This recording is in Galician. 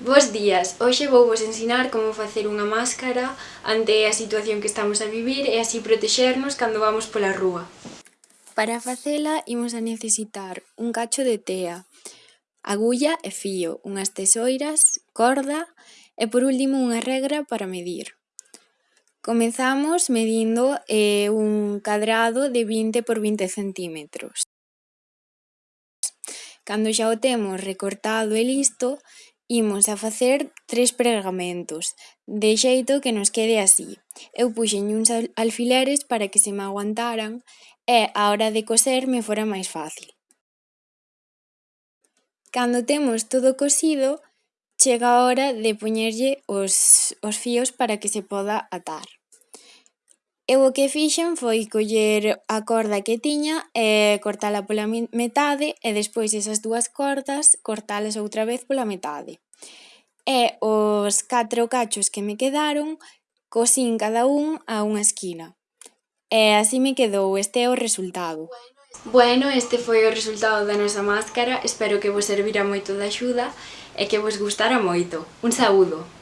Bos días, hoxe vou vos ensinar como facer unha máscara ante a situación que estamos a vivir e así protexernos cando vamos pola rúa. Para facela imos a necesitar un cacho de tea, agulla e fío, unhas tesoiras, corda e por último unha regra para medir. Comezamos medindo eh, un cadrado de 20 por 20 centímetros. Cando xa o temos recortado e listo, Imos a facer tres pregamentos, de xeito que nos quede así. Eu púxenlle uns alfileres para que se me aguantaran e á hora de coser me fora máis fácil. Cando temos todo cosido, chega a hora de poñerlle os, os fíos para que se poda atar. Eu o que fixen foi coller a corda que tiña e cortala pola metade e despois esas dúas cordas cortalas outra vez pola metade. E os catro cachos que me quedaron cosín cada un a unha esquina. E así me quedou, este é o resultado. Bueno, este foi o resultado da nosa máscara, espero que vos servira moito de axuda e que vos gustara moito. Un saúdo!